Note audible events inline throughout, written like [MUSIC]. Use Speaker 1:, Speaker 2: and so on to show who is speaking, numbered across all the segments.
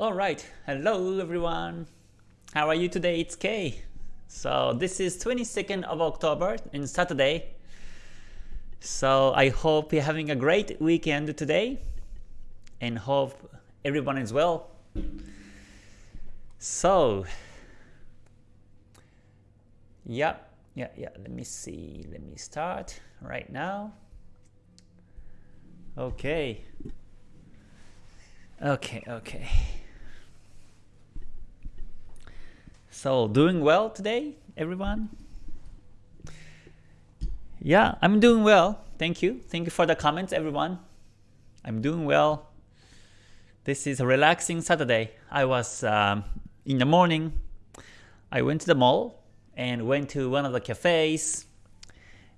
Speaker 1: Alright, hello everyone. How are you today? It's Kay. So this is 22nd of October in Saturday. So I hope you're having a great weekend today and hope everyone is well. So yeah, yeah, yeah, let me see. Let me start right now. Okay. Okay, okay. So, doing well today, everyone? Yeah, I'm doing well. Thank you. Thank you for the comments, everyone. I'm doing well. This is a relaxing Saturday. I was um, in the morning. I went to the mall and went to one of the cafes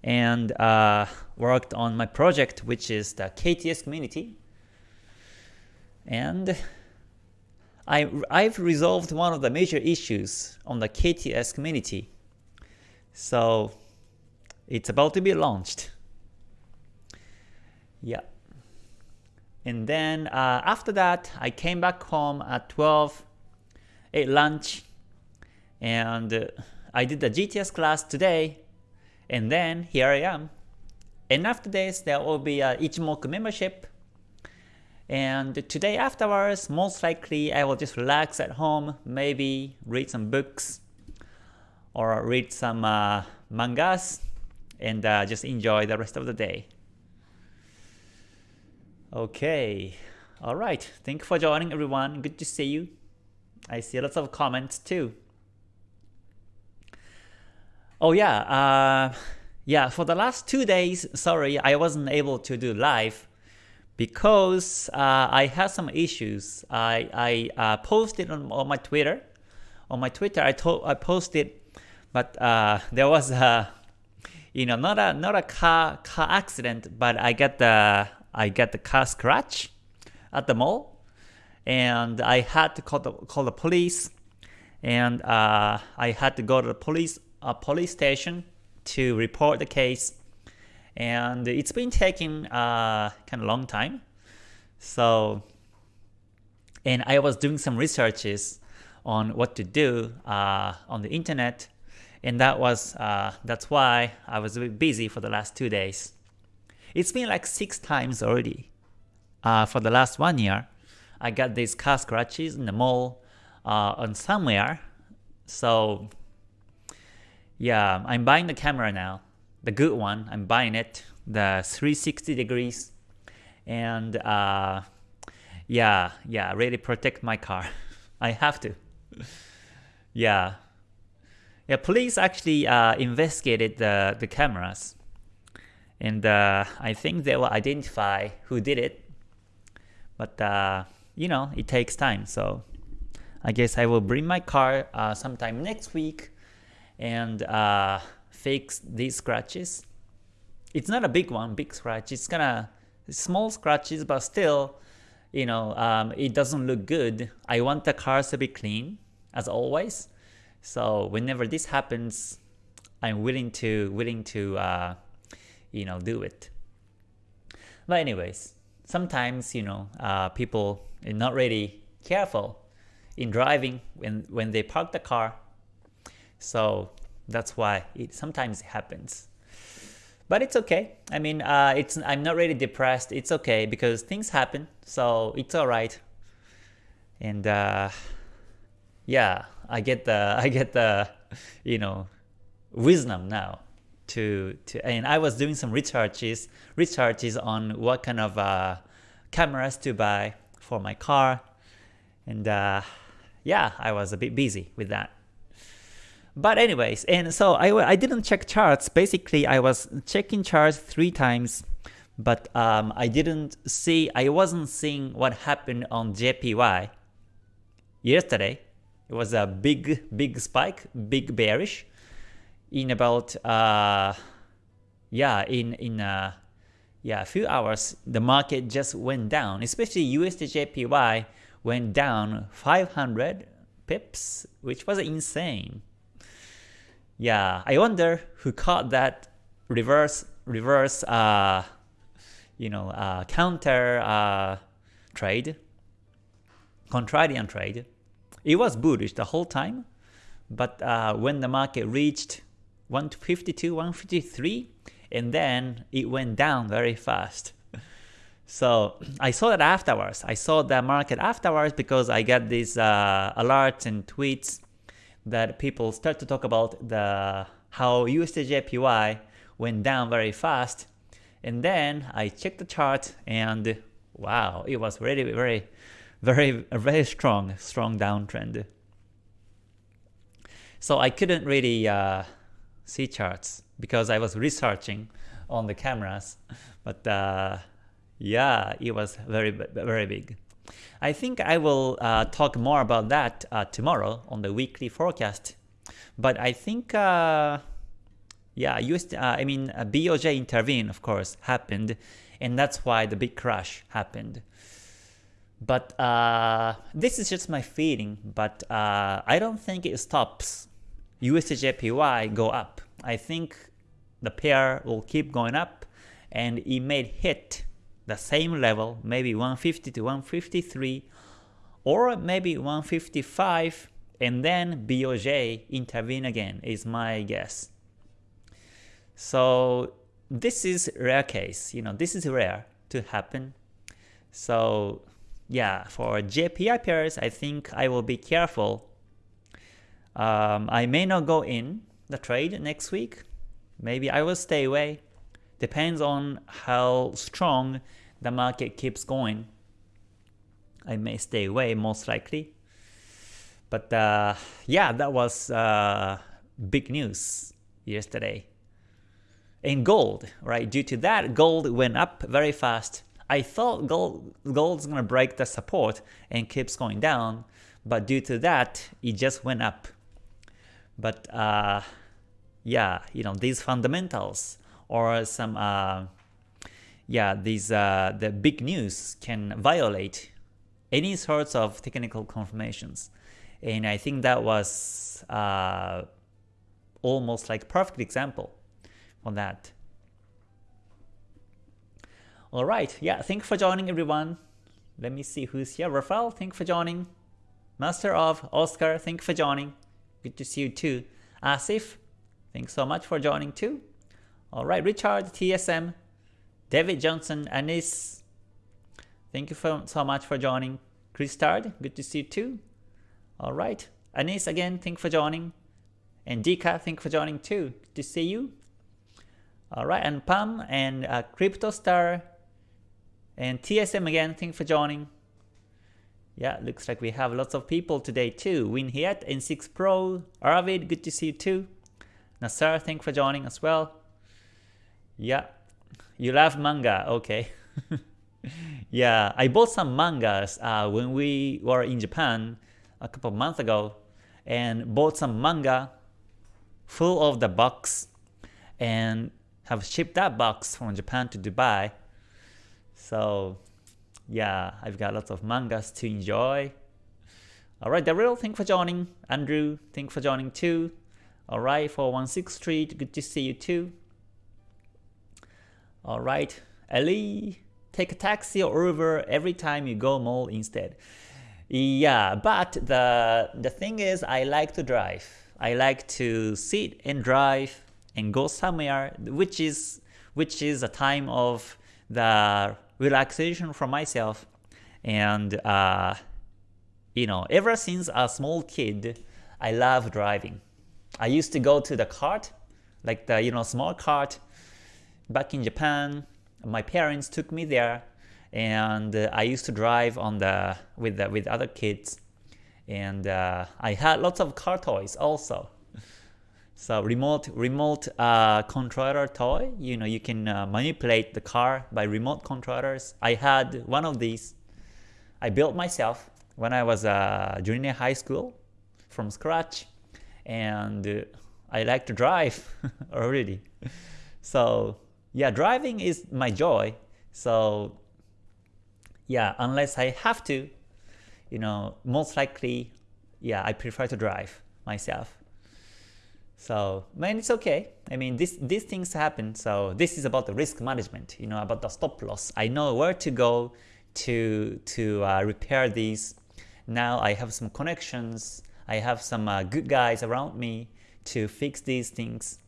Speaker 1: and uh, worked on my project, which is the KTS community. And I, I've resolved one of the major issues on the KTS community. So it's about to be launched. Yeah. And then uh, after that, I came back home at 12, ate lunch, and uh, I did the GTS class today, and then here I am. And after this, there will be a Ichimoku membership, and today afterwards, most likely I will just relax at home, maybe read some books or read some uh, mangas and uh, just enjoy the rest of the day. Okay, alright, thank you for joining everyone, good to see you. I see lots of comments too. Oh yeah, uh, yeah, for the last two days, sorry, I wasn't able to do live because uh, I had some issues. I, I uh, posted on, on my Twitter. On my Twitter, I, told I posted, but uh, [LAUGHS] there was a, you know, not a not a car car accident, but I got the I got the car scratch at the mall, and I had to call the call the police, and uh, I had to go to the police a police station to report the case and it's been taking uh, kind of long time. So, and I was doing some researches on what to do uh, on the internet, and that was uh, that's why I was a bit busy for the last two days. It's been like six times already. Uh, for the last one year, I got these car scratches in the mall uh, on somewhere. So yeah, I'm buying the camera now the good one. I'm buying it, the 360 degrees, and uh, yeah, yeah, really protect my car. [LAUGHS] I have to. [LAUGHS] yeah, yeah. Police actually uh, investigated the the cameras, and uh, I think they will identify who did it. But uh, you know, it takes time, so I guess I will bring my car uh, sometime next week, and uh, fix these scratches. It's not a big one, big scratch. It's kind of small scratches, but still, you know, um, it doesn't look good. I want the cars to be clean, as always. So whenever this happens, I'm willing to willing to uh, you know do it. But anyways, sometimes you know uh, people are not really careful in driving when when they park the car. So that's why it sometimes happens. But it's okay. I mean, uh, it's I'm not really depressed. It's okay because things happen, so it's all right. And uh, yeah, I get the [LAUGHS] I get the you know wisdom now to to and I was doing some researches researches on what kind of uh, cameras to buy for my car, and uh, yeah, I was a bit busy with that. But anyways, and so I, I didn't check charts. Basically, I was checking charts three times, but um, I didn't see, I wasn't seeing what happened on JPY yesterday. It was a big, big spike, big bearish in about, uh, yeah, in, in uh, yeah, a few hours, the market just went down, especially USD JPY went down 500 pips, which was insane. Yeah, I wonder who caught that reverse reverse uh, you know uh, counter uh, trade. contrarian trade. It was bullish the whole time, but uh, when the market reached 152, 153, and then it went down very fast. [LAUGHS] So I saw that afterwards. I saw the market afterwards because I got these uh, alerts and tweets that people start to talk about the how USDJPY went down very fast. And then I checked the chart and wow, it was really very, very, very strong, strong downtrend. So I couldn't really uh, see charts because I was researching on the cameras. But uh, yeah, it was very, very big. I think I will uh, talk more about that uh, tomorrow on the weekly forecast. But I think, uh, yeah, US, uh, I mean, uh, BOJ intervene, of course, happened, and that's why the big crash happened. But uh, this is just my feeling, but I don't think it stops USDJPY go up. I think the pair will keep going up, and it may hit the same level, maybe 150 to 153, or maybe 155, and then BOJ intervene again is my guess. So this is rare case, you know, this is rare to happen. So yeah, for JPY pairs, I think I will be careful. Um, I may not go in the trade next week. Maybe I will stay away Depends on how strong the market keeps going. I may stay away most likely. But uh, yeah, that was uh, big news yesterday. In gold, right? Due to that, gold went up very fast. I thought gold gold's gonna break the support and keeps going down, but due to that, it just went up. But uh, yeah, you know these fundamentals or some uh, yeah these uh, the big news can violate any sorts of technical confirmations and I think that was uh, almost like perfect example for that. Alright, yeah, thank you for joining everyone. Let me see who's here. Rafael, thank you for joining. Master of Oscar, thank you for joining. Good to see you too. Asif, thanks so much for joining too. Alright, Richard, TSM, David Johnson, Anis, thank you for, so much for joining. Christard, good to see you too. Alright, Anis again, thank you for joining. And Dika, thank you for joining too. Good to see you. Alright, and Pam and uh, CryptoStar and TSM again, thank you for joining. Yeah, looks like we have lots of people today too. Win Hiet, N6 Pro, Arvid, good to see you too. Nasar, thank you for joining as well. Yeah, you love manga, okay. [LAUGHS] yeah, I bought some mangas uh, when we were in Japan a couple months ago and bought some manga full of the box and have shipped that box from Japan to Dubai. So yeah, I've got lots of mangas to enjoy. Alright, real thank for joining. Andrew, thank for joining too. Alright, 416 Street, good to see you too. Alright, Ali, take a taxi or Uber every time you go mall instead. Yeah, but the, the thing is I like to drive. I like to sit and drive and go somewhere which is which is a time of the relaxation for myself and uh, you know ever since a small kid I love driving. I used to go to the cart like the you know small cart back in Japan, my parents took me there, and uh, I used to drive on the with the, with other kids, and uh, I had lots of car toys also. So remote remote uh, controller toy, you know, you can uh, manipulate the car by remote controllers. I had one of these. I built myself when I was a junior high school from scratch, and uh, I like to drive [LAUGHS] already. So yeah, driving is my joy. So yeah, unless I have to, you know, most likely, yeah, I prefer to drive myself. So, man, it's okay. I mean, this, these things happen. So this is about the risk management, you know, about the stop loss. I know where to go to to uh, repair these now I have some connections, I have some uh, good guys around me to fix these things.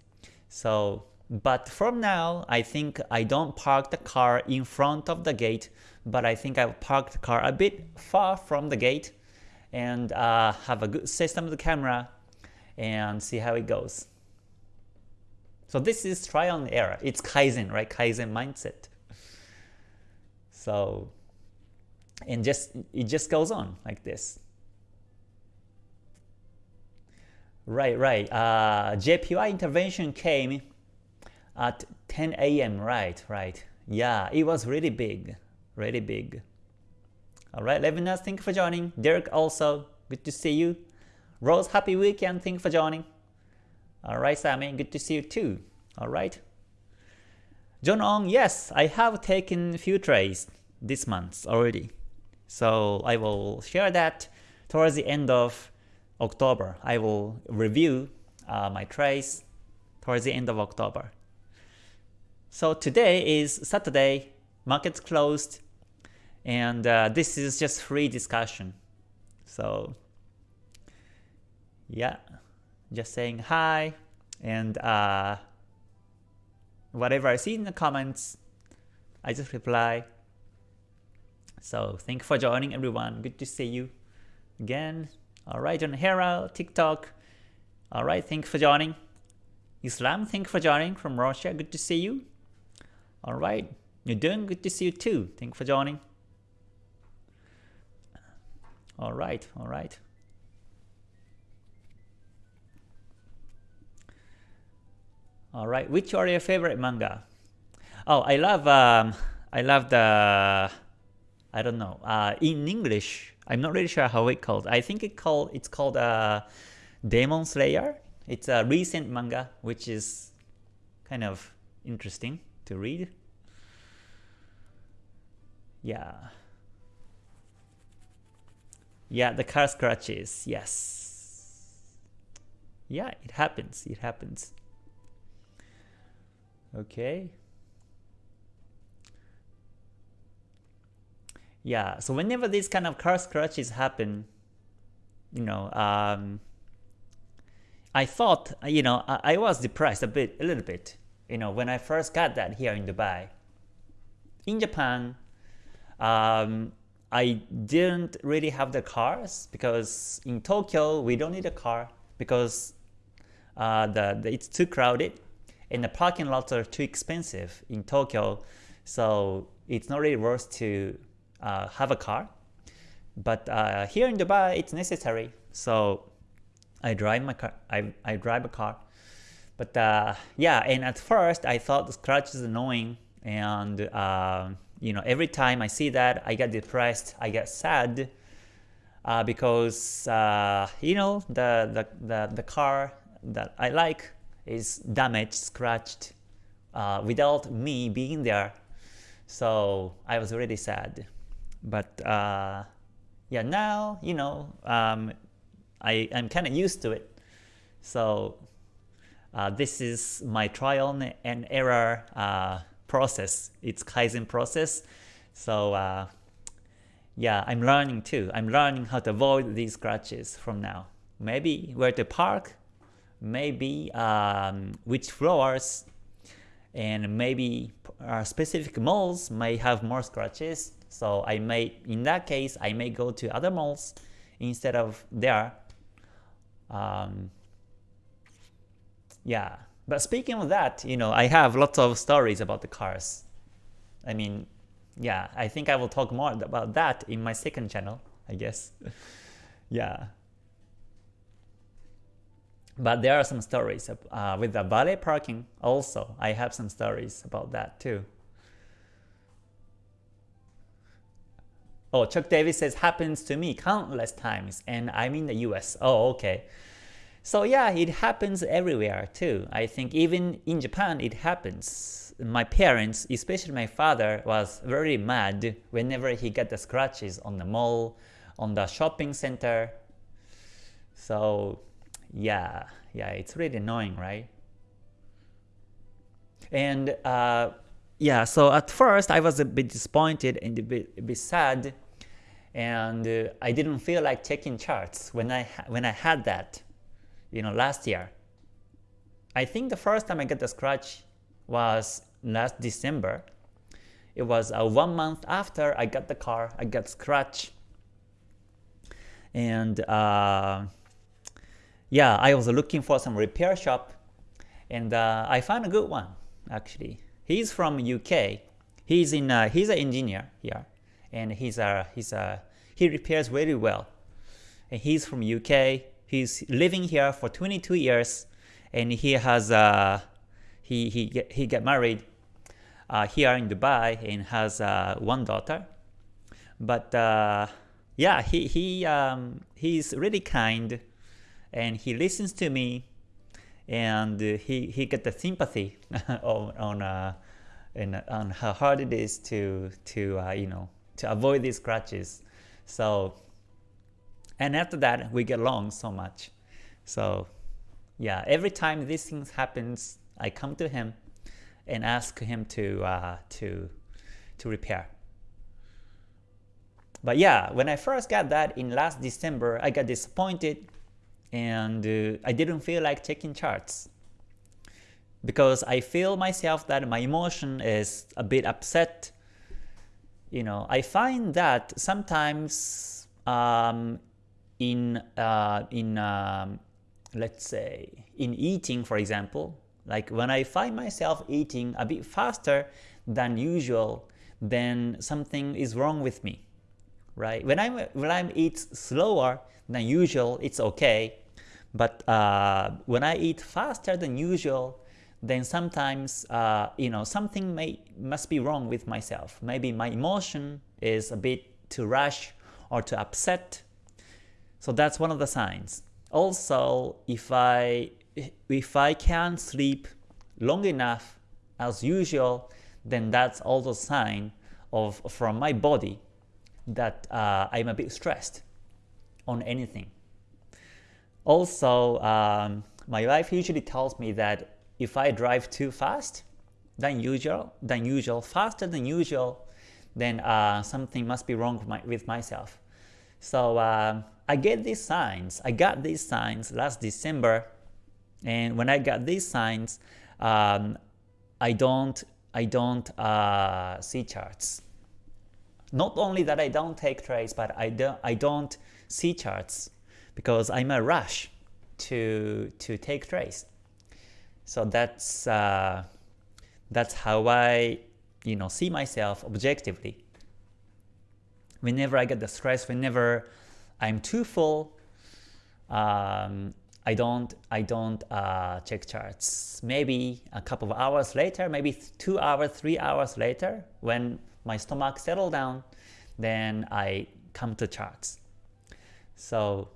Speaker 1: So, but from now, I think I don't park the car in front of the gate, but I think I'll park the car a bit far from the gate and uh, have a good system of the camera and see how it goes. So this is trial and error. It's Kaizen, right? Kaizen mindset. So, and just it just goes on like this. Right, right. Uh, JPY intervention came at 10 a.m. Right, right. Yeah, it was really big, really big. All right, Levinas, thank you for joining. Derek also, good to see you. Rose, happy weekend, thank you for joining. All right, Sammy, good to see you too. All right. John Ong, yes, I have taken few trades this month already. So I will share that towards the end of October. I will review uh, my trades towards the end of October. So today is Saturday, markets closed, and uh, this is just free discussion. So yeah, just saying hi, and uh, whatever I see in the comments, I just reply. So thank you for joining everyone. Good to see you again. Alright, John Hera, TikTok. Alright, thank you for joining. Islam, thank you for joining from Russia. Good to see you. Alright, you're doing good to see you too. Thank you for joining. Alright, alright. Alright, which are your favorite manga? Oh, I love um, I love the I don't know. Uh, in English, I'm not really sure how it called. I think it called it's called uh, Demon Slayer. It's a recent manga which is kind of interesting to read. Yeah. Yeah, the car scratches. Yes. Yeah, it happens. It happens. Okay. Yeah, so whenever these kind of car scratches happen, you know, um, I thought, you know, I, I, was depressed a bit, a little bit, you know, when I first got that here in Dubai. In Japan, um, I didn't really have the cars because in Tokyo we don't need a car because uh, the, the it's too crowded and the parking lots are too expensive in Tokyo, so it's not really worth to uh, have a car. But uh, here in Dubai, it's necessary. So I drive my car. I, I drive a car. But uh, yeah, and at first I thought the scratch is annoying, and uh, you know every time I see that, I get depressed. I get sad uh, because uh, you know the, the the the car that I like is damaged, scratched, without me being there. So I was really sad. But uh, yeah, now you know um, I am kind of used to it. So uh, this is my trial and error uh, process. It's Kaizen process. So uh, yeah, I'm learning too. I'm learning how to avoid these scratches from now. Maybe where to park, maybe um, which floors, and maybe uh, specific malls may have more scratches so I may, in that case, I may go to other malls instead of there. Um, yeah, but speaking of that, you know, I have lots of stories about the cars. I mean, yeah, I think I will talk more about that in my second channel, I guess. [LAUGHS] yeah. But there are some stories uh, with the valet parking also. I have some stories about that too. Oh, Chuck Davis says happens to me countless times and I'm in the US. Oh, okay. So yeah, it happens everywhere too. I think even in Japan it happens. My parents, especially my father, was very mad whenever he got the scratches on the mall, on the shopping center. So yeah, yeah, it's really annoying, right? And uh, yeah, so at first I was a bit disappointed and a bit, a bit sad. and uh, I didn't feel like checking charts when I when I had that, you know, last year. I think the first time I got the scratch was last December. It was uh, one month after I got the car, I got scratch, and uh, yeah, I was looking for some repair shop, and uh, I found a good one actually. He's from UK. He's in uh, he's an engineer here, and he's a he's a he repairs very well. And he's from UK. He's living here for 22 years, and he has uh, he he get, he get married uh, here in Dubai and has uh, one daughter. But uh, yeah, he he um, he's really kind, and he listens to me, and he he get the sympathy [LAUGHS] on on uh, and on how hard it is to to uh, you know to avoid these scratches. So and after that we get along so much. So yeah, every time these things happens, I come to him and ask him to uh, to to repair. But yeah, when I first got that in last December, I got disappointed and uh, I didn't feel like checking charts because I feel myself that my emotion is a bit upset. You know, I find that sometimes um, in uh, in um, let's say in eating, for example, like when I find myself eating a bit faster than usual, then something is wrong with me, right? When I'm when I eat slower than usual, it's okay. But uh, when I eat faster than usual, then sometimes uh, you know something may must be wrong with myself. Maybe my emotion is a bit too rush or too upset. So that's one of the signs. Also, if I if I can't sleep long enough as usual, then that's also a sign of from my body that uh, I'm a bit stressed on anything. Also, um, my wife usually tells me that if I drive too fast than usual, than usual, faster than usual, then uh, something must be wrong with, my, with myself. So uh, I get these signs. I got these signs last December, and when I got these signs, um, I don't I don't uh, see charts. Not only that I don't take trades, but I don't I don't see charts because I'm a rush to to take trades. So that's uh, that's how I you know see myself objectively. Whenever I get the stress, whenever I'm too full, um, I don't I don't uh, check charts. Maybe a couple of hours later, maybe two hours, three hours later, when my stomach settle down, then I come to charts. So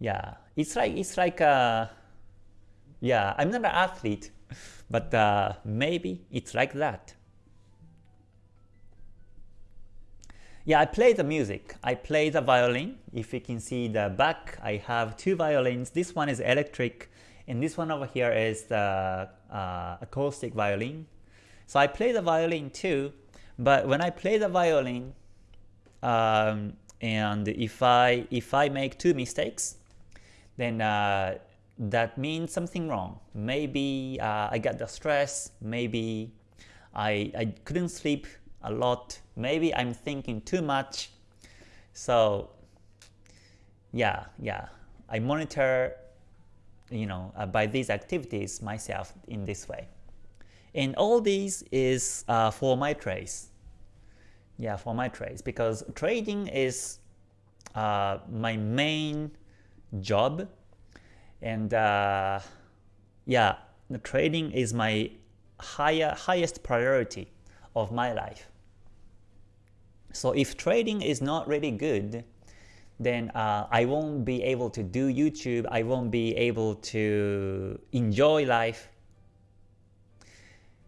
Speaker 1: yeah, it's like it's like a yeah, I'm not an athlete, [LAUGHS] but uh, maybe it's like that. Yeah, I play the music. I play the violin. If you can see the back, I have two violins. This one is electric, and this one over here is the uh, acoustic violin. So I play the violin too, but when I play the violin, um, and if I if I make two mistakes, then uh, that means something wrong. Maybe uh, I got the stress, maybe I, I couldn't sleep a lot, maybe I'm thinking too much. So yeah, yeah, I monitor you know, uh, by these activities myself in this way. And all these is uh, for my trades. Yeah, for my trades because trading is uh, my main job and uh, yeah, the trading is my higher highest priority of my life. So if trading is not really good, then uh, I won't be able to do YouTube, I won't be able to enjoy life.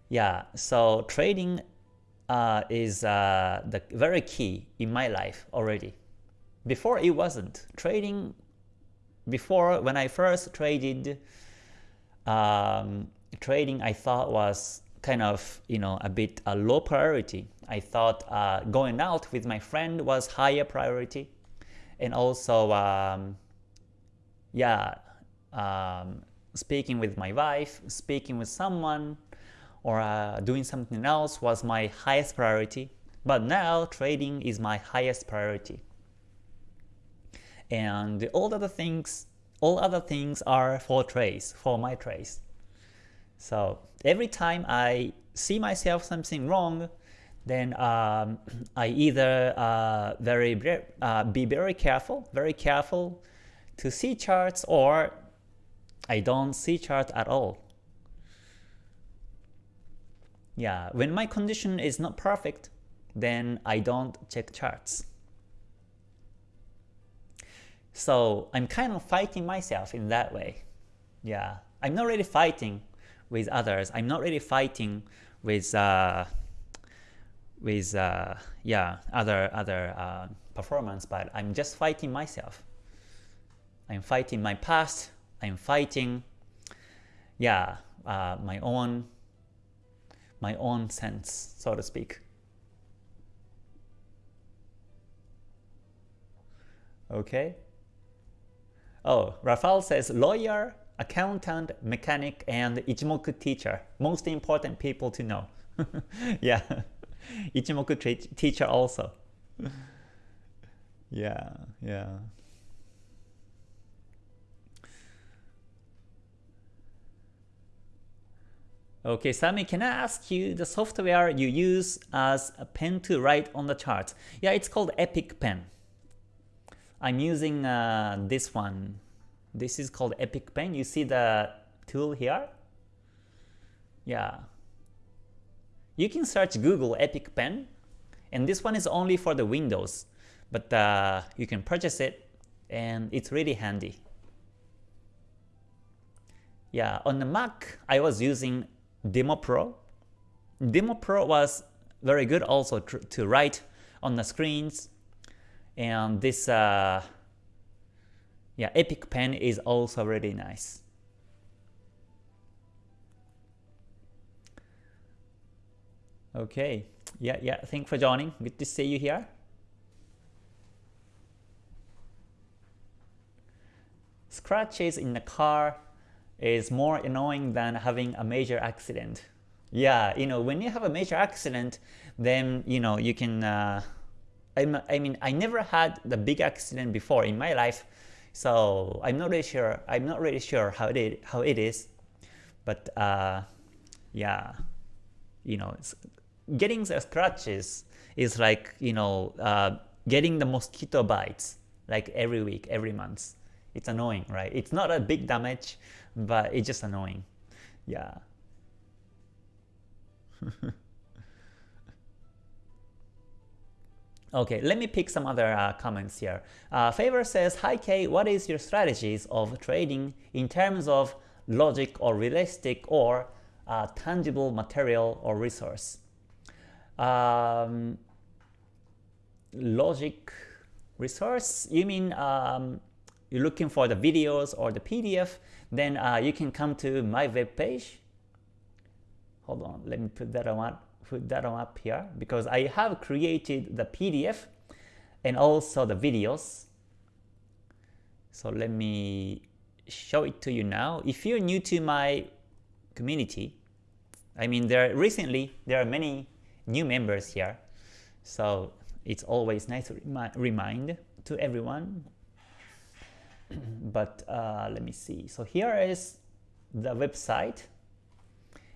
Speaker 1: Yeah, so trading uh, is uh, the very key in my life already. Before it wasn't. Trading before, when I first traded, um, trading I thought was kind of you know a bit a low priority. I thought uh, going out with my friend was higher priority, and also um, yeah, um, speaking with my wife, speaking with someone, or uh, doing something else was my highest priority. But now trading is my highest priority. And all other things, all other things are for trades, for my trades. So every time I see myself something wrong, then um, [CLEARS THROAT] I either uh, very uh, be very careful, very careful to see charts, or I don't see charts at all. Yeah, when my condition is not perfect, then I don't check charts. So I'm kind of fighting myself in that way. Yeah, I'm not really fighting with others. I'm not really fighting with uh, with uh, yeah other other uh, performance, but I'm just fighting myself. I'm fighting my past. I'm fighting yeah uh, my own my own sense, so to speak. Okay. Oh, Rafael says lawyer, accountant, mechanic, and Ichimoku teacher. Most important people to know. [LAUGHS] yeah. [LAUGHS] Ichimoku teacher also. [LAUGHS] yeah, yeah. Okay, Sami, can I ask you the software you use as a pen to write on the charts? Yeah, it's called Epic Pen. I'm using uh, this one. This is called Epic Pen. You see the tool here? Yeah. You can search Google Epic Pen, and this one is only for the Windows, but uh, you can purchase it, and it's really handy. Yeah, on the Mac, I was using Demo Pro. Demo Pro was very good also to write on the screens. And this uh, yeah, Epic Pen is also really nice. Okay, yeah, yeah, thanks for joining. Good to see you here. Scratches in the car is more annoying than having a major accident. Yeah, you know, when you have a major accident, then you know you can. Uh, I mean, I never had the big accident before in my life, so I'm not really sure. I'm not really sure how it is, how it is, but uh, yeah, you know, getting the scratches is like you know uh, getting the mosquito bites like every week, every month. It's annoying, right? It's not a big damage, but it's just annoying. Yeah. [LAUGHS] okay, let me pick some other uh, comments here. Uh, Favor says, Hi K, what is your strategies of trading in terms of logic or realistic or uh, tangible material or resource? Um, logic resource? You mean um, you're looking for the videos or the PDF? then uh, you can come to my web page. Hold on, let me put that on put that on up here because I have created the PDF and also the videos. So let me show it to you now. If you're new to my community, I mean there recently there are many new members here, so it's always nice to remi remind to everyone [CLEARS THROAT] but uh, let me see. So here is the website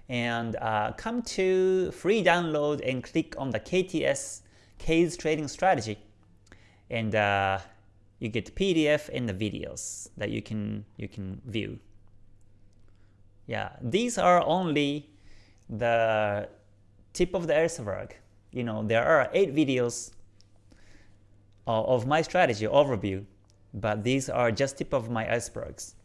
Speaker 1: and uh, come to free download and click on the KTS K's trading strategy and uh, you get PDF and the videos that you can you can view. Yeah, these are only the tip of the iceberg. You know, there are eight videos of my strategy overview but these are just tip of my icebergs.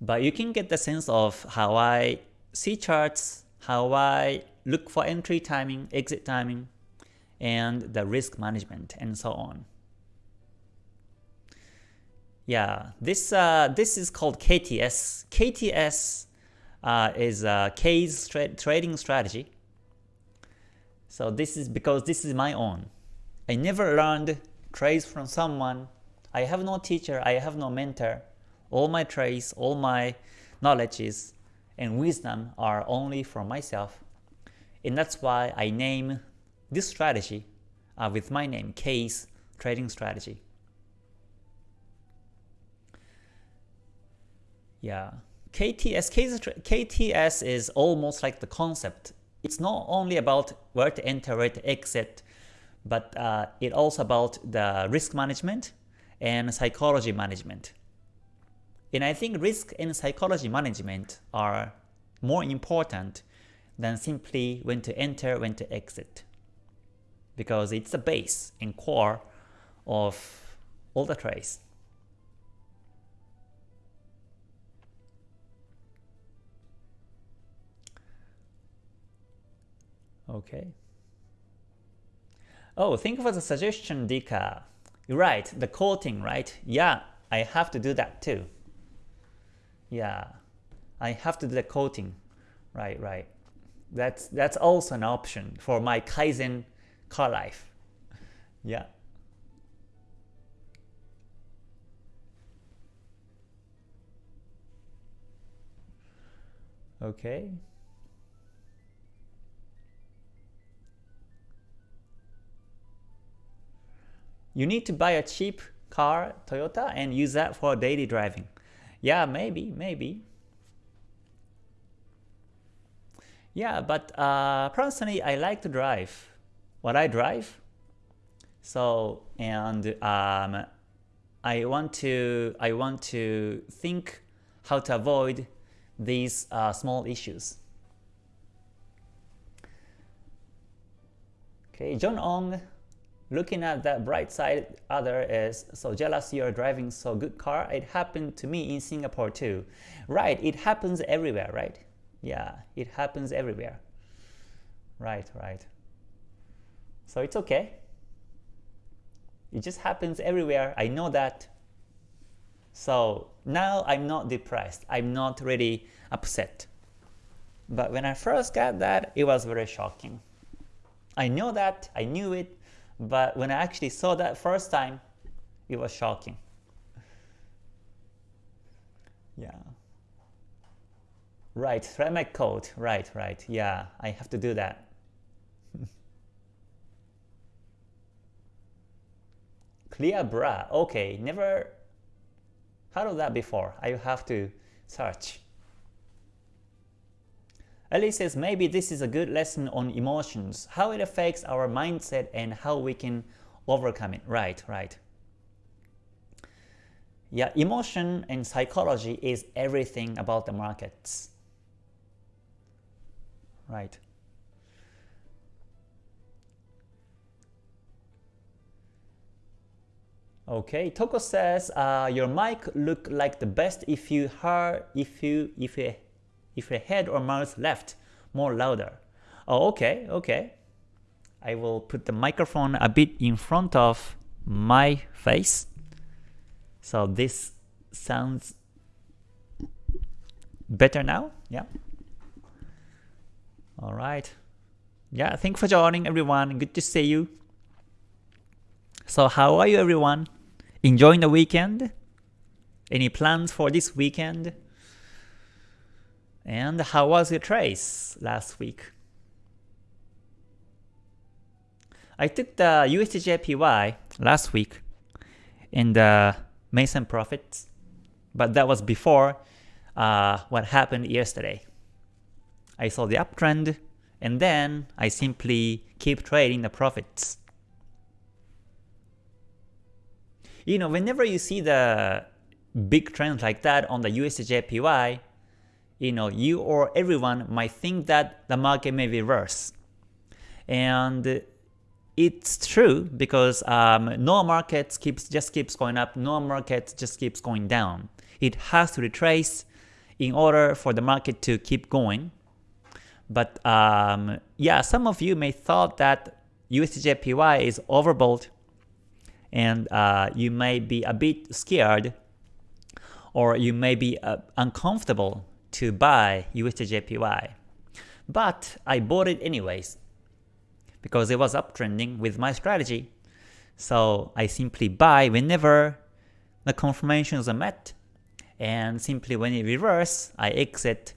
Speaker 1: But you can get the sense of how I see charts, how I look for entry timing, exit timing, and the risk management, and so on. Yeah, this uh, this is called KTS. KTS uh, is a K's tra trading strategy. So this is because this is my own. I never learned trades from someone. I have no teacher, I have no mentor. All my trades, all my knowledges and wisdom are only for myself. And that's why I name this strategy uh, with my name, K's Trading Strategy. Yeah, KTS, KTS is almost like the concept. It's not only about where to enter, where to exit, but uh, it also about the risk management and psychology management. And I think risk and psychology management are more important than simply when to enter, when to exit. Because it's the base and core of all the trades. Okay. Oh, thank you for the suggestion, Dika. You're right, the quoting, right? Yeah, I have to do that too. Yeah, I have to do the coating. Right, right. That's that's also an option for my Kaizen car life. Yeah. Okay. You need to buy a cheap car, Toyota, and use that for daily driving. Yeah, maybe, maybe. Yeah, but uh, personally, I like to drive. What I drive. So and um, I want to I want to think how to avoid these uh, small issues. Okay, John Ong looking at that bright side other is so jealous you're driving so good car. It happened to me in Singapore too. Right it happens everywhere right? Yeah it happens everywhere. Right right. So it's okay. It just happens everywhere. I know that. So now I'm not depressed. I'm not really upset. But when I first got that it was very shocking. I know that. I knew it but when I actually saw that first time, it was shocking. Yeah. Right, write my code. Right, right. Yeah, I have to do that. [LAUGHS] Clear bra. Okay, never heard of that before. I have to search. Ellie says maybe this is a good lesson on emotions, how it affects our mindset and how we can overcome it. Right, right. Yeah, emotion and psychology is everything about the markets. Right. Okay, Toko says uh, your mic look like the best if you heard if you if you if your head or mouth left more louder. Oh, okay, okay. I will put the microphone a bit in front of my face. So this sounds better now. Yeah. All right. Yeah, thanks for joining everyone. Good to see you. So how are you everyone? Enjoying the weekend? Any plans for this weekend? And how was your trace last week? I took the USDJPY last week in the Mason profits, but that was before uh, what happened yesterday. I saw the uptrend and then I simply keep trading the profits. You know, whenever you see the big trends like that on the USDJPY, you know, you or everyone might think that the market may reverse. And it's true because um, no market keeps just keeps going up, no market just keeps going down. It has to retrace in order for the market to keep going. But um, yeah, some of you may thought that USDJPY is overbought and uh, you may be a bit scared or you may be uh, uncomfortable to buy USDJPY. But I bought it anyways because it was uptrending with my strategy. So I simply buy whenever the confirmations are met and simply when it reverse, I exit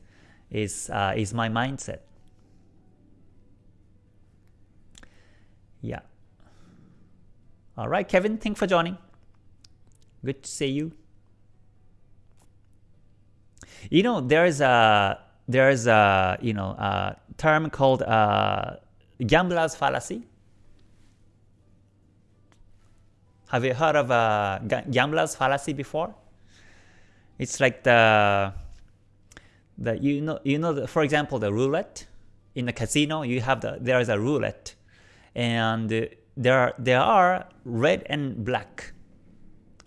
Speaker 1: is, uh, is my mindset. Yeah. Alright Kevin, thanks for joining. Good to see you. You know, there's a there's a you know a term called uh, gambler's fallacy. Have you heard of a gambler's fallacy before? It's like the the you know you know the, for example the roulette in the casino you have the there is a roulette and there are, there are red and black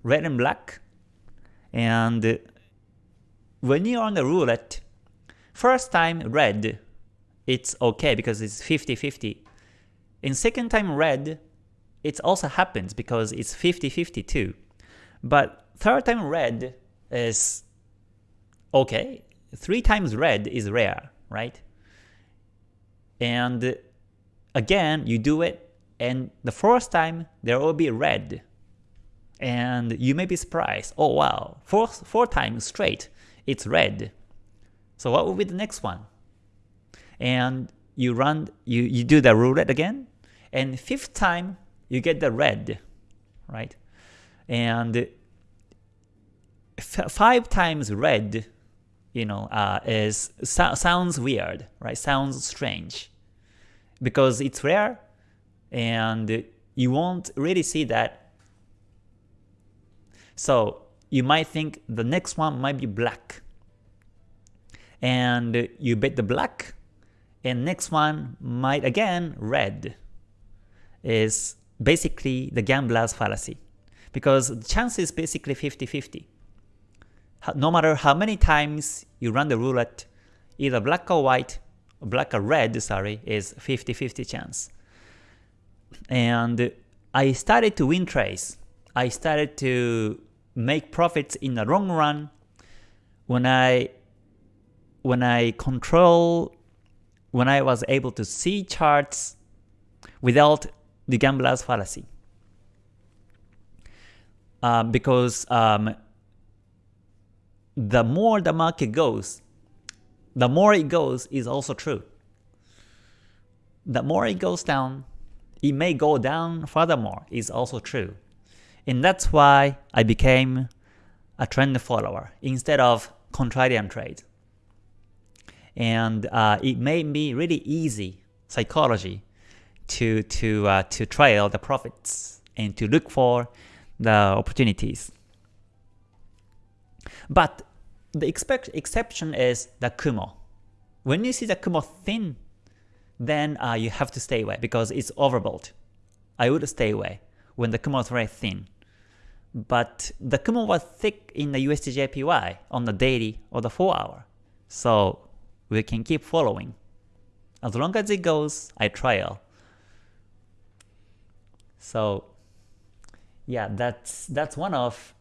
Speaker 1: red and black and when you're on the roulette, first time red, it's okay because it's 50-50. In second time red, it also happens because it's 50-50 too. But third time red is okay. Three times red is rare, right? And again, you do it, and the first time there will be red. And you may be surprised, oh wow, four, four times straight, it's red. So what will be the next one? And you run, you, you do the roulette again, and fifth time you get the red, right? And five times red, you know, uh, is so sounds weird, right? Sounds strange because it's rare, and you won't really see that. So you might think the next one might be black. And you bet the black, and next one might again red. Is basically the gambler's fallacy. Because the chance is basically 50-50. No matter how many times you run the roulette, either black or white, black or red, sorry, is 50-50 chance. And I started to win trades. I started to make profits in the long run when I when I control when I was able to see charts without the gambler's fallacy. Uh, because um, the more the market goes, the more it goes is also true. The more it goes down, it may go down furthermore is also true. And that's why I became a trend follower instead of contrarian trade. And uh, it made me really easy psychology to to uh, to trail the profits and to look for the opportunities. But the expect exception is the Kumo. When you see the Kumo thin, then uh, you have to stay away because it's overbought. I would stay away when the Kumo is very thin. But the Kumo was thick in the USDJPY on the daily or the 4 hour. So we can keep following. As long as it goes, I trial. So yeah, that's that's one of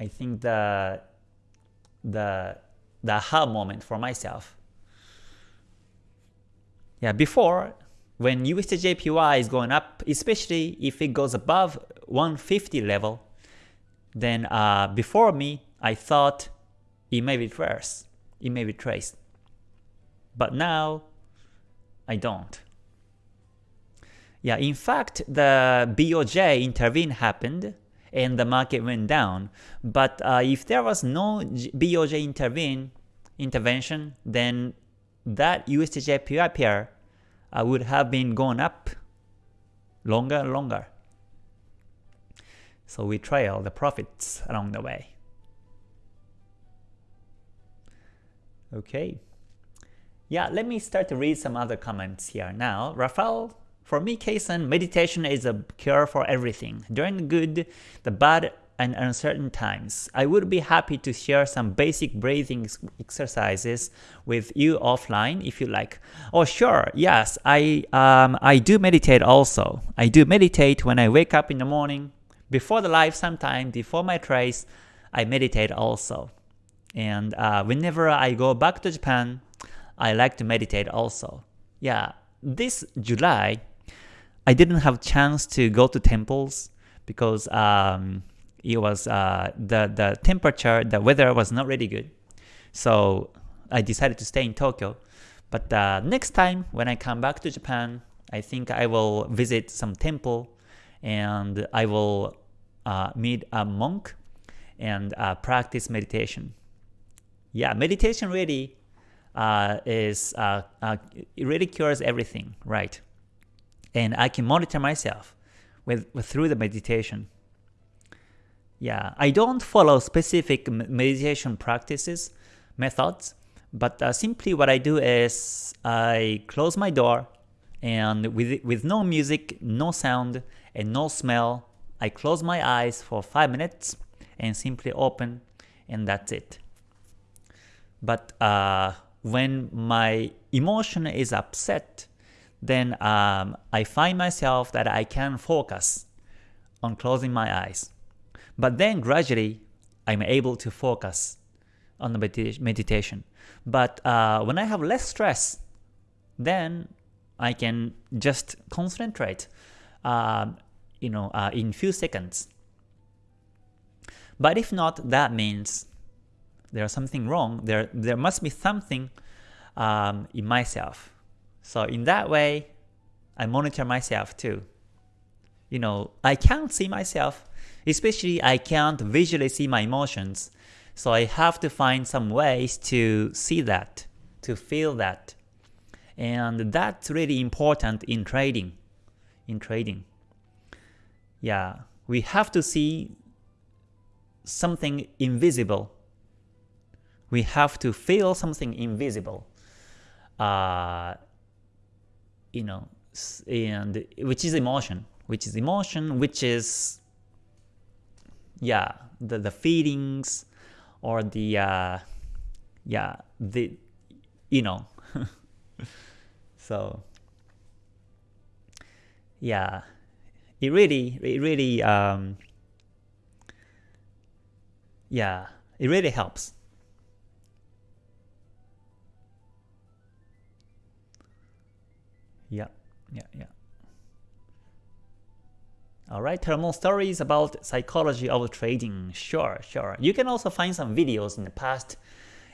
Speaker 1: I think the the the aha moment for myself. Yeah, before when USDJPY is going up, especially if it goes above 150 level, then uh, before me, I thought it may be traced. It may be traced. But now, I don't. Yeah, in fact, the BOJ intervene happened and the market went down. But uh, if there was no BOJ intervene intervention, then that USDJPY pair uh, would have been going up longer and longer. So we trail the profits along the way. Okay. Yeah, let me start to read some other comments here now. Rafael, for me, Kason, meditation is a cure for everything. During the good, the bad, and uncertain times. I would be happy to share some basic breathing exercises with you offline if you like. Oh sure, yes, I um, I do meditate also. I do meditate when I wake up in the morning, before the live sometime, before my trace, I meditate also. And uh, whenever I go back to Japan, I like to meditate also. Yeah, this July, I didn't have chance to go to temples because um, it was uh, the the temperature, the weather was not really good. So I decided to stay in Tokyo. But uh, next time when I come back to Japan, I think I will visit some temple and I will uh, meet a monk and uh, practice meditation. Yeah, meditation really uh, is uh, uh, really cures everything, right? And I can monitor myself with, with through the meditation. Yeah, I don't follow specific meditation practices, methods, but uh, simply what I do is I close my door and with, with no music, no sound, and no smell, I close my eyes for 5 minutes and simply open and that's it. But uh, when my emotion is upset, then um, I find myself that I can focus on closing my eyes. But then gradually, I'm able to focus on the medita meditation. But uh, when I have less stress, then I can just concentrate, uh, you know, uh, in few seconds. But if not, that means there's something wrong. There, there must be something um, in myself. So in that way, I monitor myself too. You know, I can't see myself, especially I can't visually see my emotions. So I have to find some ways to see that, to feel that. And that's really important in trading. In trading. Yeah, we have to see something invisible. We have to feel something invisible. Uh, you know, and which is emotion, which is emotion, which is yeah, the the feelings or the uh, yeah the you know [LAUGHS] so yeah it really it really um, yeah it really helps yeah yeah yeah all right, thermal stories about psychology of trading. Sure, sure. You can also find some videos in the past,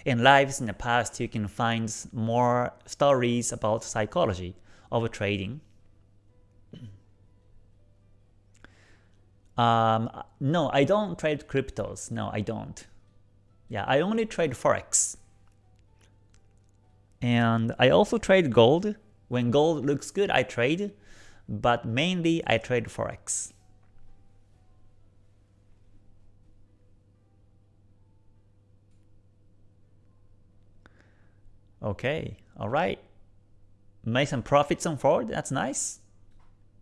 Speaker 1: in lives in the past. You can find more stories about psychology of trading. Um, no, I don't trade cryptos. No, I don't. Yeah, I only trade forex. And I also trade gold. When gold looks good, I trade but mainly I trade forex. Okay, alright. Made some profits on Ford, that's nice.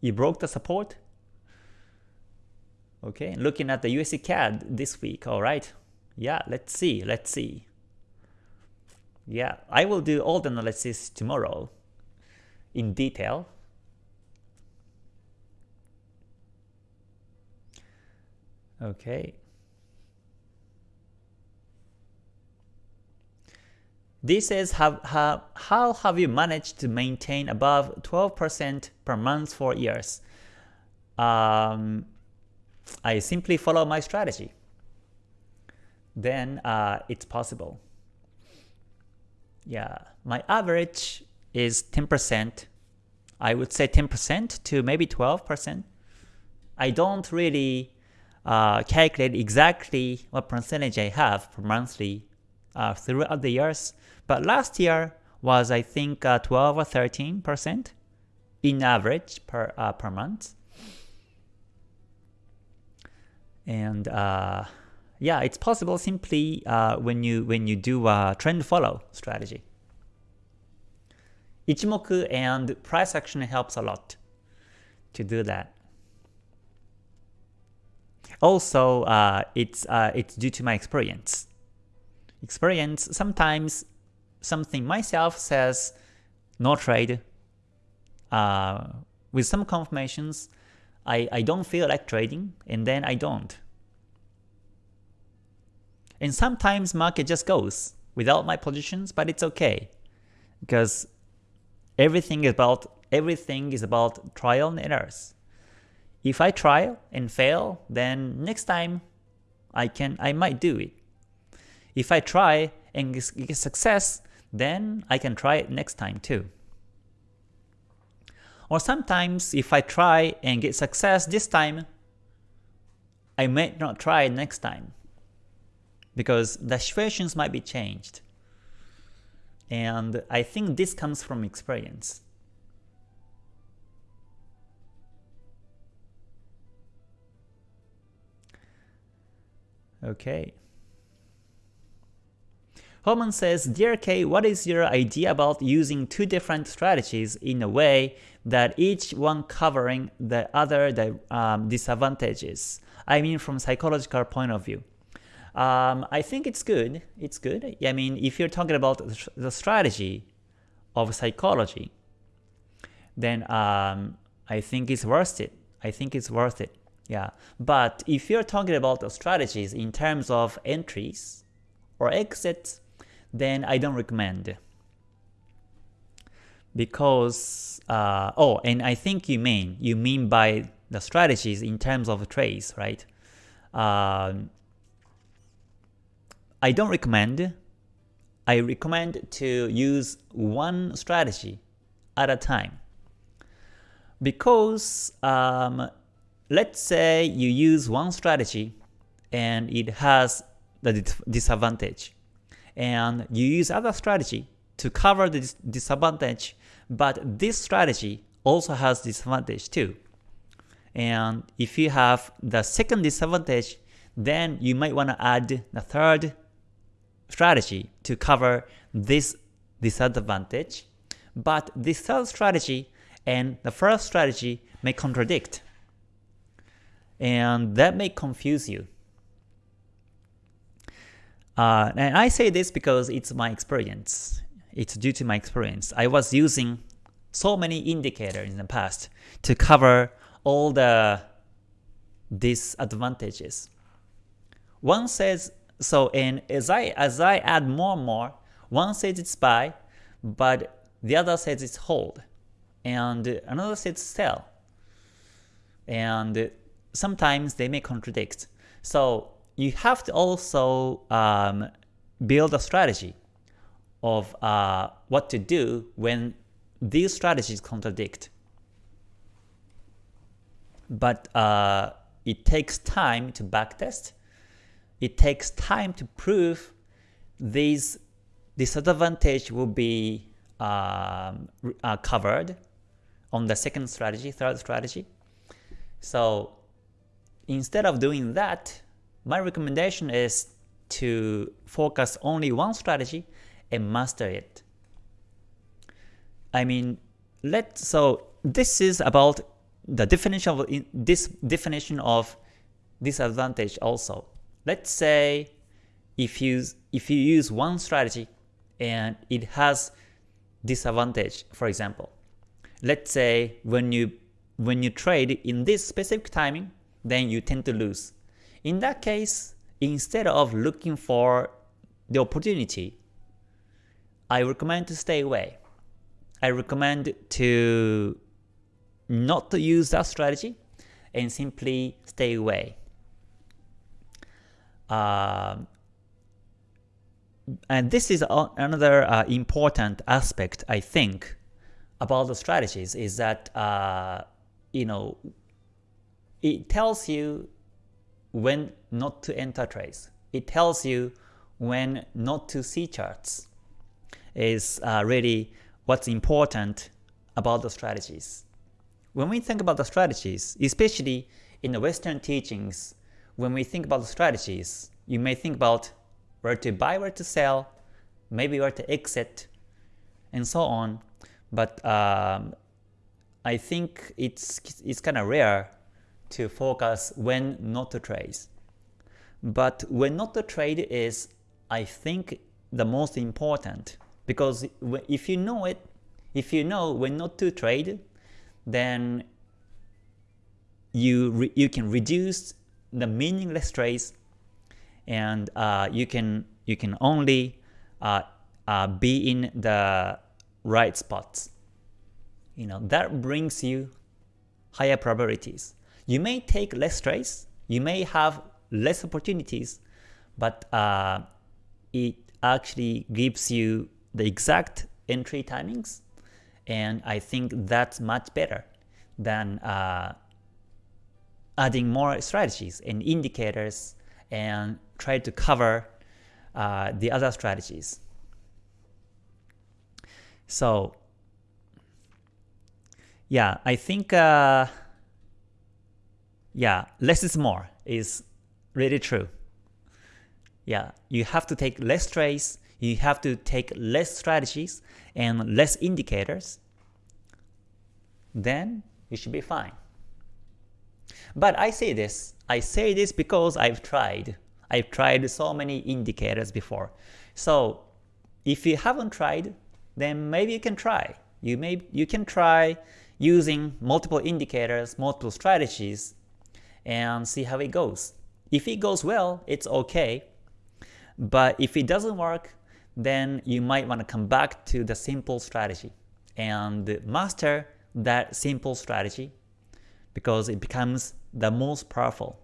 Speaker 1: You broke the support. Okay, looking at the USD CAD this week, alright. Yeah, let's see, let's see. Yeah, I will do all the analysis tomorrow in detail. Okay. This is how, how, how have you managed to maintain above 12% per month for years? Um, I simply follow my strategy. Then uh, it's possible. Yeah, my average is 10%. I would say 10% to maybe 12%. I don't really uh, calculate exactly what percentage I have per monthly uh, throughout the years. But last year was I think uh, 12 or 13 percent in average per uh, per month. And uh, yeah, it's possible simply uh, when you when you do a trend follow strategy. Ichimoku and price action helps a lot to do that. Also, uh, it's uh, it's due to my experience. Experience sometimes something myself says no trade. Uh, with some confirmations, I I don't feel like trading, and then I don't. And sometimes market just goes without my positions, but it's okay because everything is about everything is about trial and errors. If I try and fail, then next time I can I might do it. If I try and get success, then I can try it next time too. Or sometimes if I try and get success this time, I may not try next time because the situations might be changed. And I think this comes from experience. Okay. Holman says, Dear K, what is your idea about using two different strategies in a way that each one covering the other the, um, disadvantages? I mean from psychological point of view. Um, I think it's good. It's good. I mean, if you're talking about the strategy of psychology, then um, I think it's worth it. I think it's worth it. Yeah. But if you're talking about the strategies in terms of entries or exits, then I don't recommend. Because, uh, oh, and I think you mean, you mean by the strategies in terms of trades, right? Um, I don't recommend. I recommend to use one strategy at a time. Because um, let's say you use one strategy and it has the disadvantage and you use other strategy to cover the dis disadvantage. But this strategy also has disadvantage too. And if you have the second disadvantage then you might want to add the third strategy to cover this disadvantage, but this third strategy and the first strategy may contradict, and that may confuse you. Uh, and I say this because it's my experience. It's due to my experience. I was using so many indicators in the past to cover all the disadvantages. One says so and as I as I add more and more, one says it's buy, but the other says it's hold, and another says sell. And sometimes they may contradict. So you have to also um, build a strategy of uh, what to do when these strategies contradict. But uh, it takes time to backtest it takes time to prove these disadvantage will be um, uh, covered on the second strategy, third strategy. So instead of doing that, my recommendation is to focus only one strategy and master it. I mean, let so this is about the definition of this definition of disadvantage also. Let's say if you if you use one strategy and it has disadvantage, for example. Let's say when you when you trade in this specific timing, then you tend to lose. In that case, instead of looking for the opportunity, I recommend to stay away. I recommend to not to use that strategy and simply stay away. Um, and this is another uh, important aspect, I think, about the strategies is that uh, you know it tells you when not to enter trades. It tells you when not to see charts. Is uh, really what's important about the strategies. When we think about the strategies, especially in the Western teachings, when we think about the strategies, you may think about where to buy, where to sell, maybe where to exit, and so on. But um, I think it's it's kind of rare to focus when not to trade. But when not to trade is, I think, the most important because if you know it, if you know when not to trade, then you you can reduce the meaningless trades and uh, you can you can only uh, uh, be in the right spots. You know that brings you higher probabilities. You may take less trades, you may have less opportunities, but uh, it actually gives you the exact entry timings, and I think that's much better than uh, adding more strategies and indicators and try to cover uh, the other strategies. So yeah, I think uh, yeah, less is more is really true. Yeah, you have to take less trades, you have to take less strategies and less indicators, then you should be fine. But I say this, I say this because I've tried. I've tried so many indicators before. So if you haven't tried, then maybe you can try. You may you can try using multiple indicators, multiple strategies, and see how it goes. If it goes well, it's okay. But if it doesn't work, then you might want to come back to the simple strategy and master that simple strategy because it becomes the most powerful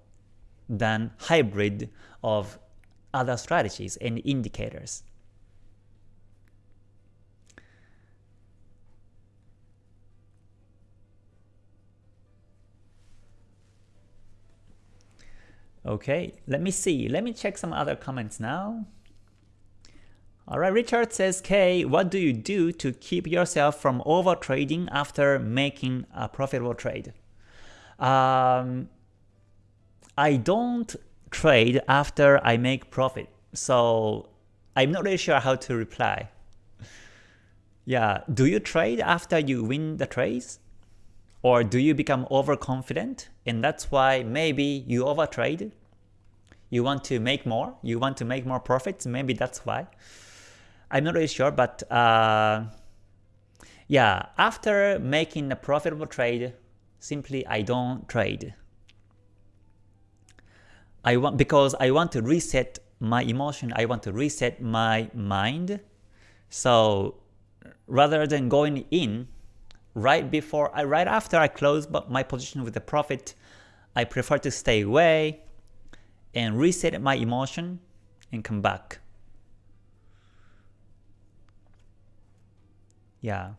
Speaker 1: than hybrid of other strategies and indicators. Okay, let me see. Let me check some other comments now. Alright, Richard says, K, what do you do to keep yourself from over trading after making a profitable trade? Um, I don't trade after I make profit, so I'm not really sure how to reply. [LAUGHS] Yeah, do you trade after you win the trades? Or do you become overconfident and that's why maybe you overtrade? You want to make more? You want to make more profits? Maybe that's why. I'm not really sure, but uh, yeah, after making a profitable trade, simply I don't trade. I want because I want to reset my emotion, I want to reset my mind. So rather than going in right before, I right after I close my position with the profit, I prefer to stay away and reset my emotion and come back. Yeah.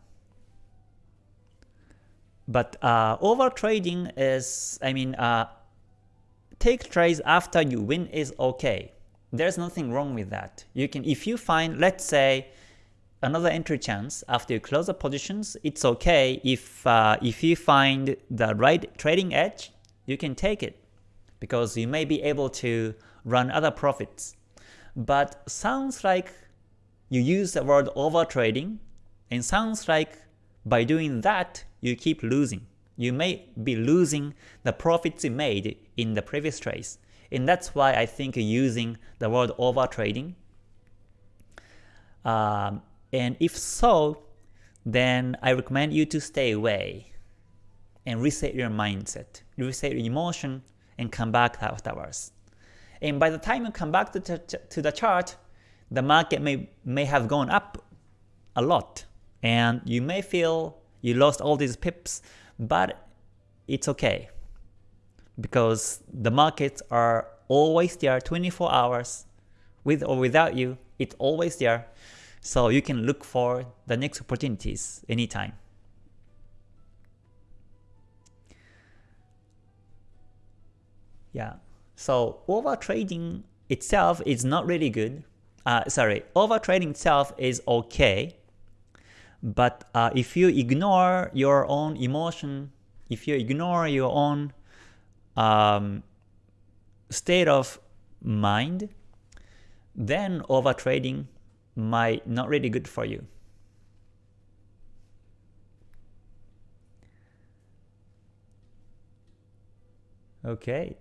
Speaker 1: But uh, over trading is, I mean, uh, take trades after you win is okay. There's nothing wrong with that. You can, if you find, let's say, another entry chance after you close the positions, it's okay. If uh, if you find the right trading edge, you can take it because you may be able to run other profits. But sounds like you use the word overtrading, and sounds like by doing that you keep losing. You may be losing the profits you made in the previous trades. And that's why I think using the word overtrading. Um, and if so, then I recommend you to stay away and reset your mindset, reset your emotion, and come back afterwards. And by the time you come back to, to the chart, the market may, may have gone up a lot, and you may feel you lost all these pips, but it's okay because the markets are always there 24 hours with or without you. It's always there. So you can look for the next opportunities anytime yeah so over trading itself is not really good uh, sorry over trading itself is okay but uh, if you ignore your own emotion, if you ignore your own um, state of mind, then overtrading might not really good for you. Okay.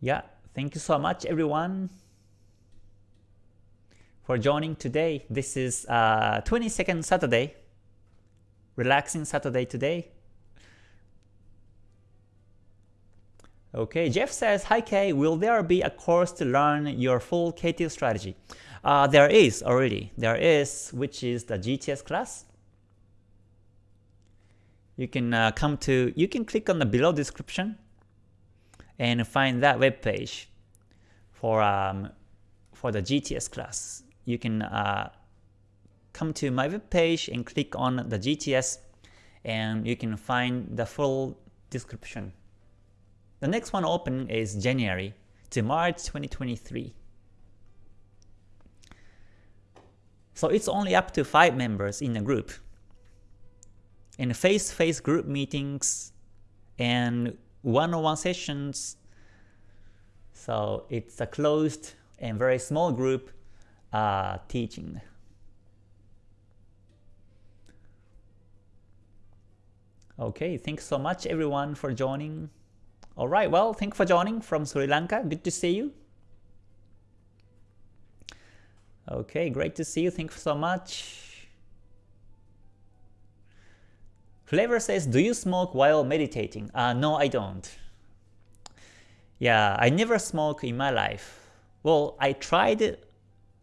Speaker 1: Yeah, thank you so much everyone for joining today. This is uh, 22nd Saturday, relaxing Saturday today. Okay, Jeff says, Hi Kay, will there be a course to learn your full KTS strategy? Uh, there is already. There is, which is the GTS class. You can uh, come to, you can click on the below description and find that web page for um, for the GTS class. You can uh, come to my web page and click on the GTS and you can find the full description. The next one open is January to March 2023. So it's only up to 5 members in a group. In face-to-face -face group meetings and one-on-one sessions, so it's a closed and very small group uh, teaching. Okay, thanks so much everyone for joining. Alright, well, thanks for joining from Sri Lanka. Good to see you. Okay, great to see you. Thanks so much. Flavor says, do you smoke while meditating? Uh, no, I don't. Yeah, I never smoke in my life. Well, I tried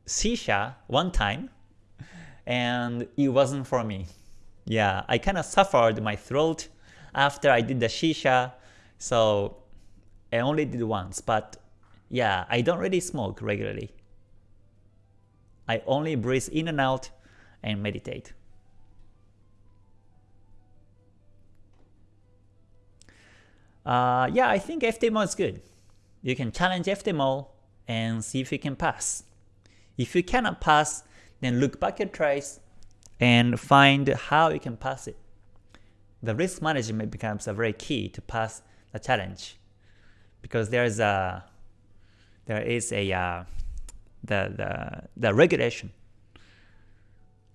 Speaker 1: shisha one time and it wasn't for me. Yeah, I kind of suffered my throat after I did the shisha, so I only did once, but yeah, I don't really smoke regularly. I only breathe in and out and meditate. Uh, yeah, I think FTMO is good. You can challenge FTMO and see if you can pass. If you cannot pass, then look back at trace and find how you can pass it. The risk management becomes a very key to pass the challenge because there is a there is a uh, the, the the regulation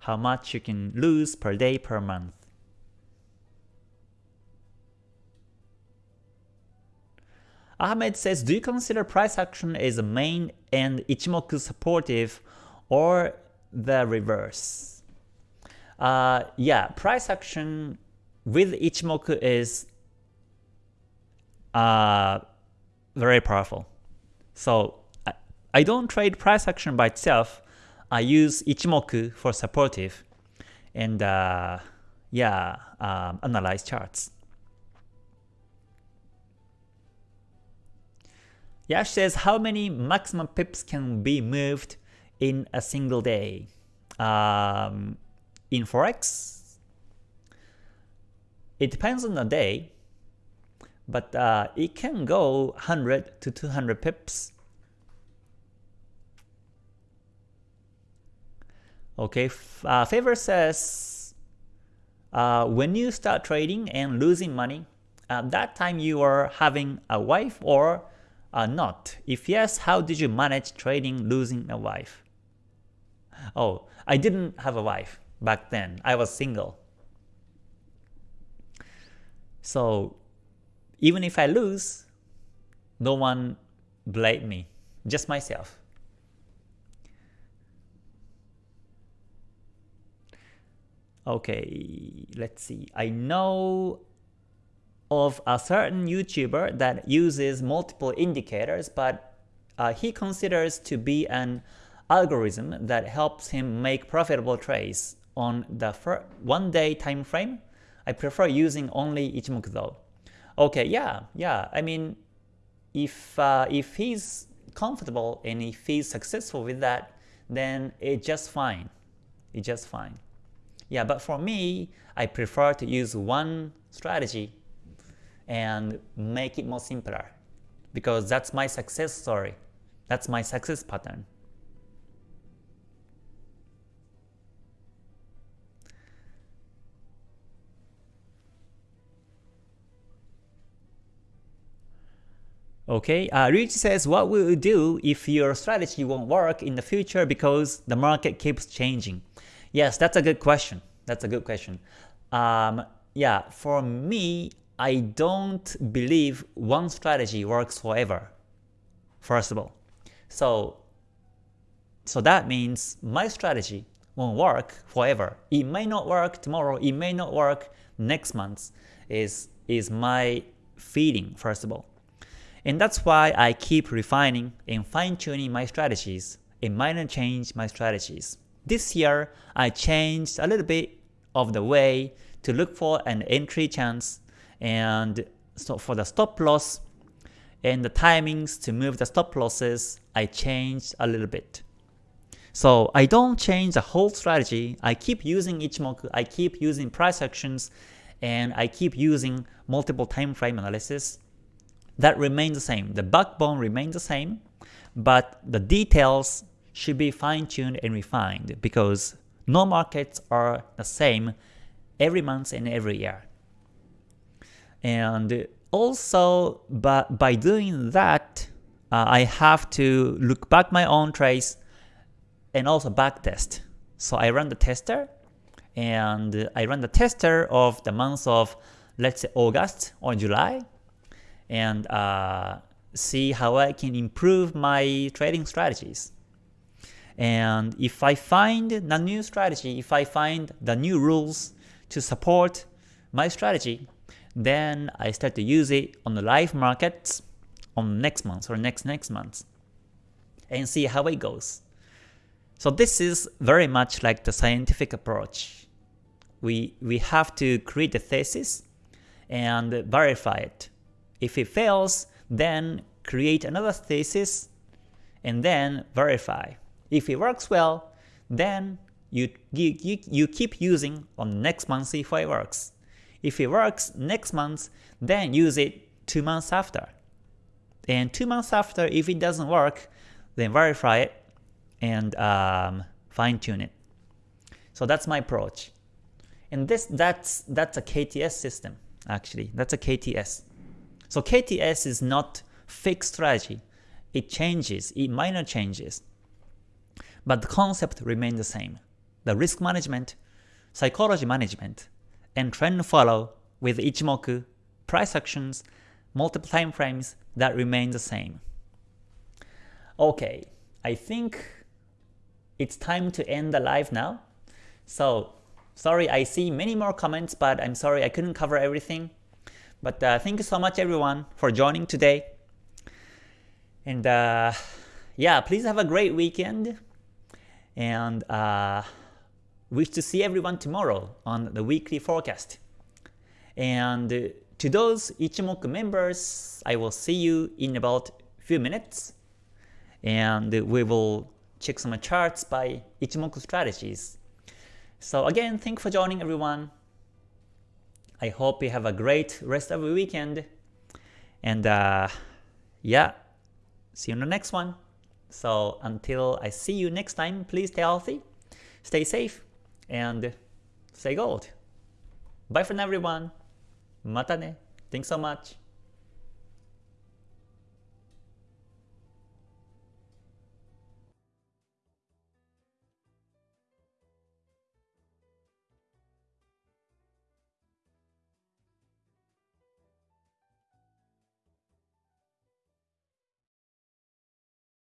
Speaker 1: how much you can lose per day per month. Ahmed says, do you consider price action as a main and Ichimoku supportive or the reverse? Uh, yeah, price action with Ichimoku is uh, very powerful. So I, I don't trade price action by itself. I use Ichimoku for supportive and uh, yeah, um, analyze charts. Yash says, how many maximum pips can be moved in a single day? Um, in Forex, it depends on the day, but uh, it can go 100 to 200 pips. Okay, uh, Favor says, uh, when you start trading and losing money, at that time you are having a wife or uh, not? If yes, how did you manage trading losing a wife? Oh, I didn't have a wife back then. I was single. So even if I lose, no one blame me, just myself. Okay, let's see. I know of a certain YouTuber that uses multiple indicators, but uh, he considers to be an algorithm that helps him make profitable trades on the one day time frame. I prefer using only Ichimoku though. Okay, yeah, yeah. I mean, if uh, if he's comfortable and if he's successful with that, then it's just fine. It's just fine. Yeah, but for me, I prefer to use one strategy and make it more simpler because that's my success story. That's my success pattern. Okay, uh, says, what will you do if your strategy won't work in the future because the market keeps changing? Yes, that's a good question. That's a good question. Um, yeah, for me, I don't believe one strategy works forever, first of all. So, so that means my strategy won't work forever. It may not work tomorrow, it may not work next month, is, is my feeling, first of all. And that's why I keep refining and fine-tuning my strategies and minor change my strategies. This year, I changed a little bit of the way to look for an entry chance and so for the stop loss and the timings to move the stop losses, I changed a little bit. So I don't change the whole strategy, I keep using Ichimoku, I keep using price actions, and I keep using multiple time frame analysis. That remains the same, the backbone remains the same, but the details should be fine-tuned and refined because no markets are the same every month and every year. And also, by, by doing that, uh, I have to look back my own trades and also backtest. So I run the tester, and I run the tester of the month of, let's say August or July, and uh, see how I can improve my trading strategies. And if I find the new strategy, if I find the new rules to support my strategy, then I start to use it on the live markets on next month or next next month and see how it goes. So this is very much like the scientific approach. We, we have to create a thesis and verify it. If it fails, then create another thesis and then verify. If it works well, then you, you, you, keep using on next month if it works. If it works next month, then use it 2 months after. And 2 months after, if it doesn't work, then verify it and um, fine tune it. So that's my approach. And this that's that's a KTS system actually. That's a KTS. So KTS is not fixed strategy. It changes, it minor changes. But the concept remains the same. The risk management, psychology management, and trend follow with Ichimoku, price actions, multiple time frames that remain the same. Okay, I think it's time to end the live now. So sorry I see many more comments, but I'm sorry I couldn't cover everything. But uh, thank you so much everyone for joining today. And uh, yeah, please have a great weekend. And uh, wish to see everyone tomorrow on the weekly forecast. And to those Ichimoku members, I will see you in about a few minutes. And we will check some charts by Ichimoku strategies. So again, thank you for joining everyone. I hope you have a great rest of the weekend. And uh, yeah, see you in the next one. So until I see you next time, please stay healthy, stay safe, and stay gold. Bye for now everyone. Mata ne. Thanks so much.